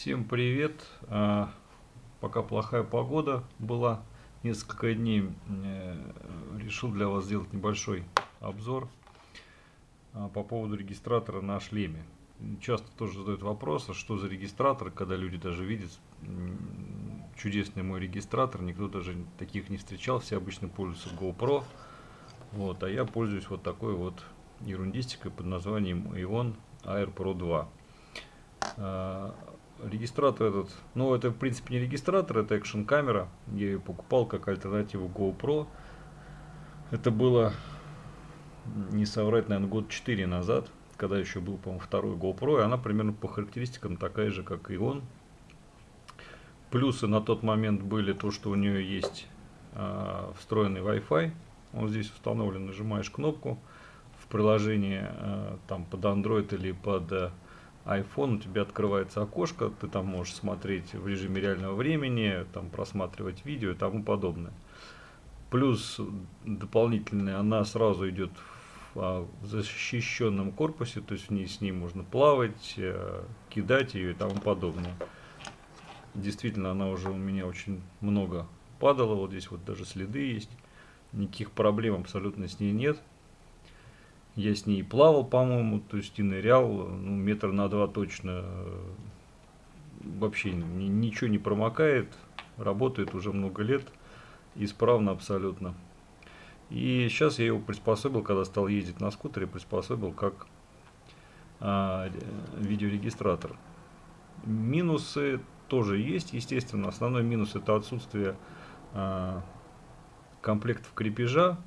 Всем привет! А, пока плохая погода была, несколько дней э, решил для вас сделать небольшой обзор а, по поводу регистратора на шлеме. Часто тоже задают вопросы, что за регистратор, когда люди даже видят чудесный мой регистратор, никто даже таких не встречал, все обычно пользуются GoPro, вот, а я пользуюсь вот такой вот ерундистикой под названием Ion Air Pro 2. Регистратор этот, ну это в принципе не регистратор, это экшен камера. Я ее покупал как альтернативу GoPro. Это было, не соврать, наверное, год 4 назад, когда еще был, по-моему, второй GoPro, и она примерно по характеристикам такая же, как и он. Плюсы на тот момент были то, что у нее есть э, встроенный Wi-Fi. Он здесь установлен, нажимаешь кнопку в приложении э, там под Android или под э, iPhone у тебя открывается окошко, ты там можешь смотреть в режиме реального времени, там просматривать видео и тому подобное. Плюс дополнительная, она сразу идет в, а, защищенном корпусе, то есть в ней с ней можно плавать, э, кидать ее и тому подобное. Действительно, она уже у меня очень много падала, вот здесь вот даже следы есть. Никаких проблем абсолютно с ней нет. Я с ней плавал, по-моему, то есть и нырял, ну, метр на два точно. Вообще ни, ничего не промокает, работает уже много лет, исправно абсолютно. И сейчас я его приспособил, когда стал ездить на скутере, приспособил как а, видеорегистратор. Минусы тоже есть, естественно. Основной минус это отсутствие а, комплектов крепежа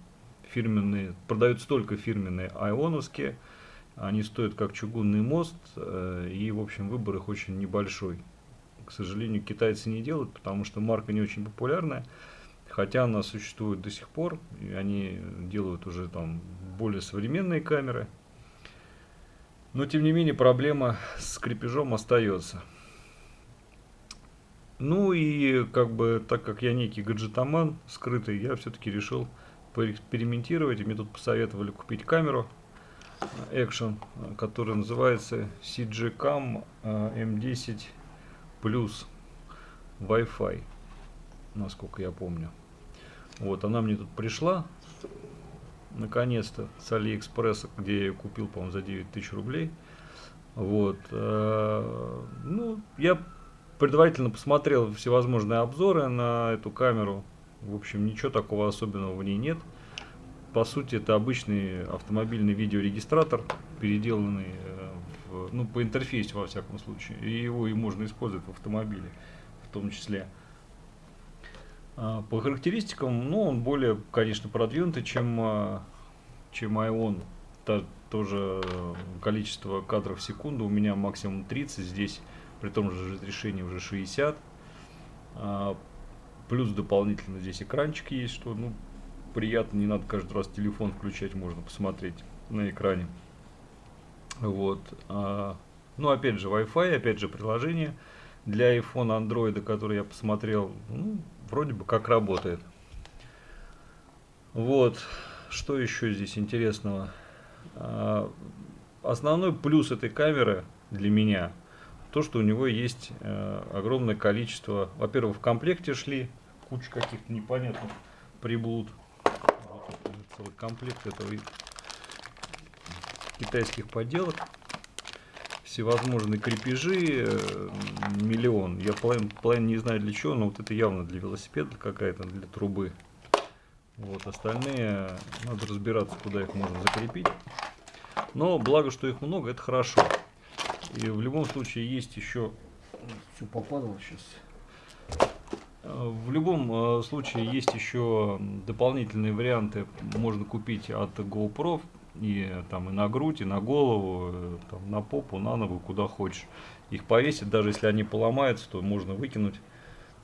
фирменные, продаются только фирменные айоновские. Они стоят как чугунный мост, э, и, в общем, выбор их очень небольшой. К сожалению, китайцы не делают, потому что марка не очень популярная. Хотя она существует до сих пор, и они делают уже там более современные камеры. Но, тем не менее, проблема с крепежом остается. Ну и, как бы, так как я некий гаджетоман скрытый, я все-таки решил поэкспериментировать. И мне тут посоветовали купить камеру Action, которая называется CGCam M10 Plus Wi-Fi, насколько я помню. Вот, она мне тут пришла, наконец-то, с Алиэкспресса, где я ее купил, по-моему, за 9 тысяч рублей. Вот, э, ну, я предварительно посмотрел всевозможные обзоры на эту камеру, в общем, ничего такого особенного в ней нет. По сути, это обычный автомобильный видеорегистратор, переделанный э, в, ну, по интерфейсу, во всяком случае. И его и можно использовать в автомобиле, в том числе. А, по характеристикам, ну, он более, конечно, продвинутый, чем, а, чем Ion. Та, тоже количество кадров в секунду у меня максимум 30, здесь при том же разрешении уже 60. Плюс дополнительно здесь экранчик есть, что ну, приятно, не надо каждый раз телефон включать, можно посмотреть на экране. Вот. А, ну, опять же, Wi-Fi, опять же, приложение для iPhone, Android, который я посмотрел, ну, вроде бы как работает. Вот. Что еще здесь интересного? А, основной плюс этой камеры для меня то, что у него есть э, огромное количество, во-первых, в комплекте шли куча каких-то непонятных приблуд. Вот целый комплект этого китайских поделок. Всевозможные крепежи, э, миллион. Я половину, половину не знаю для чего, но вот это явно для велосипеда какая-то, для трубы. Вот, остальные надо разбираться, куда их можно закрепить. Но благо, что их много, это хорошо. И в любом случае есть еще... Все попадало сейчас. В любом э, случае есть еще дополнительные варианты, можно купить от GoPro и там и на грудь, и на голову, э, там, на попу, на ногу, куда хочешь. Их повесить, даже если они поломаются, то можно выкинуть,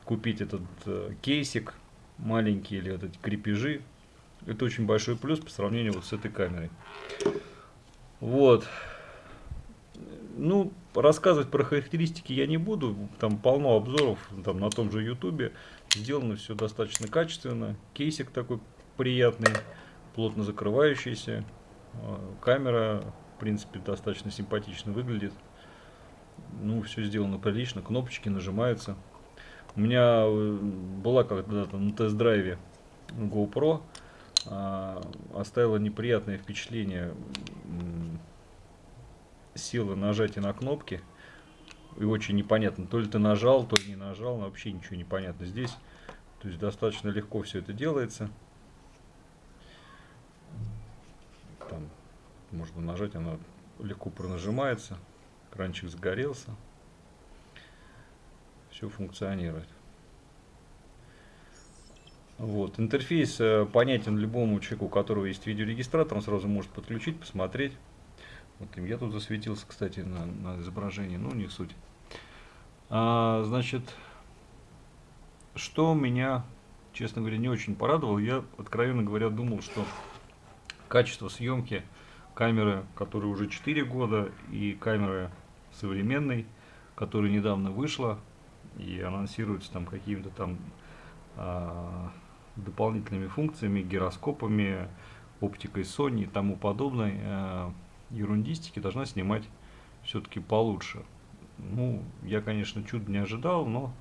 купить этот э, кейсик маленький или эти крепежи. Это очень большой плюс по сравнению вот с этой камерой. Вот. Ну, рассказывать про характеристики я не буду, там полно обзоров там, на том же ютубе. Сделано все достаточно качественно. Кейсик такой приятный, плотно закрывающийся. А, камера, в принципе, достаточно симпатично выглядит. ну, все сделано прилично, кнопочки нажимаются. У меня э, была когда-то на тест-драйве GoPro, а, оставила неприятное впечатление силы нажатия на кнопки. И очень непонятно, то ли ты нажал, то ли не нажал, вообще ничего не понятно здесь. То есть достаточно легко все это делается. Там можно нажать, она легко пронажимается. Кранчик загорелся. Все функционирует. Вот. Интерфейс э, понятен любому человеку, у которого есть видеорегистратор, он сразу может подключить, посмотреть. Вот я тут засветился, кстати, на, на изображении, ну не суть. А, значит, что меня, честно говоря, не очень порадовало, я, откровенно говоря, думал, что качество съемки камеры, которая уже 4 года, и камеры современной, которая недавно вышла, и анонсируется там какими-то там а, дополнительными функциями, гироскопами, оптикой Sony и тому подобной э, ерундистики должна снимать все-таки получше. Ну, я, конечно, чуть не ожидал, но,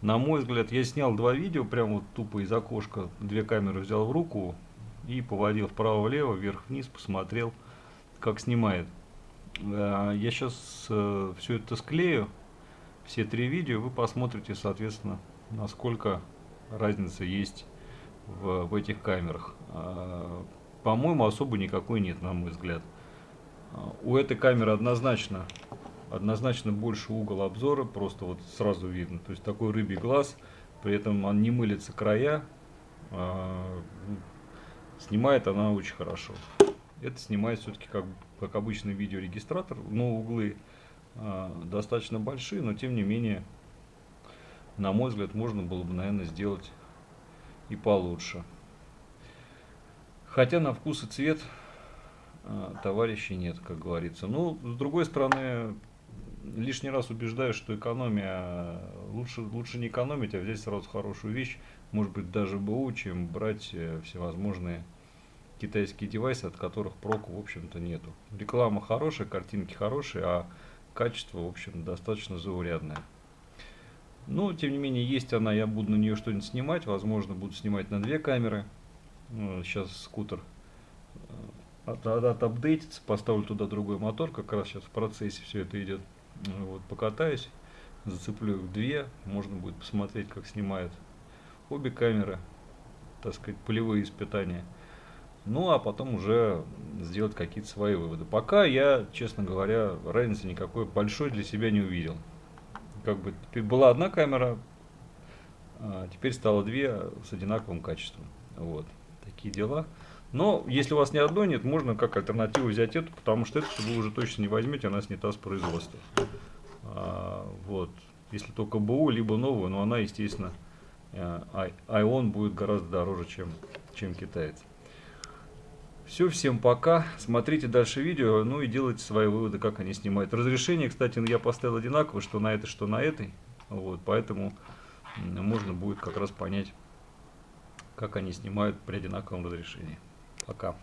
на мой взгляд, я снял два видео, прям вот тупо из окошка, две камеры взял в руку и поводил вправо-влево, вверх-вниз, посмотрел, как снимает. Э, я сейчас э, все это склею, все три видео, вы посмотрите, соответственно, насколько разница есть в, в этих камерах. А, по-моему, особо никакой нет, на мой взгляд. А, у этой камеры однозначно, однозначно больше угол обзора, просто вот сразу видно. То есть такой рыбий глаз, при этом он не мылится края, а, снимает она очень хорошо. Это снимает все-таки как, как обычный видеорегистратор, но углы достаточно большие, но тем не менее, на мой взгляд, можно было бы, наверное, сделать и получше. Хотя на вкус и цвет товарищей нет, как говорится. Ну, с другой стороны, лишний раз убеждаю, что экономия, лучше, лучше не экономить, а взять сразу хорошую вещь, может быть даже БУ, чем брать э, всевозможные китайские девайсы, от которых проку, в общем-то, нету. Реклама хорошая, картинки хорошие, а качество, в общем, достаточно заурядное. Но, тем не менее, есть она, я буду на нее что-нибудь снимать. Возможно, буду снимать на две камеры. Сейчас ну, скутер э, от, от, отапдейтится, поставлю туда другой мотор. Как раз сейчас в процессе все это идет. Вот, покатаюсь, зацеплю их две. Можно будет посмотреть, как снимают обе камеры. Так сказать, полевые испытания. Ну, а потом уже сделать какие-то свои выводы. Пока я, честно говоря, разницы никакой большой для себя не увидел как бы была одна камера, а теперь стало две с одинаковым качеством. Вот, такие дела. Но если у вас ни одной нет, можно как альтернативу взять эту, потому что эту вы уже точно не возьмете, она снята с производства. А, вот, если только БУ, либо новую, но она, естественно, Ion будет гораздо дороже, чем, чем китаец. Все, всем пока. Смотрите дальше видео, ну и делайте свои выводы, как они снимают. Разрешение, кстати, я поставил одинаково, что на этой, что на этой. Вот, поэтому можно будет как раз понять, как они снимают при одинаковом разрешении. Пока.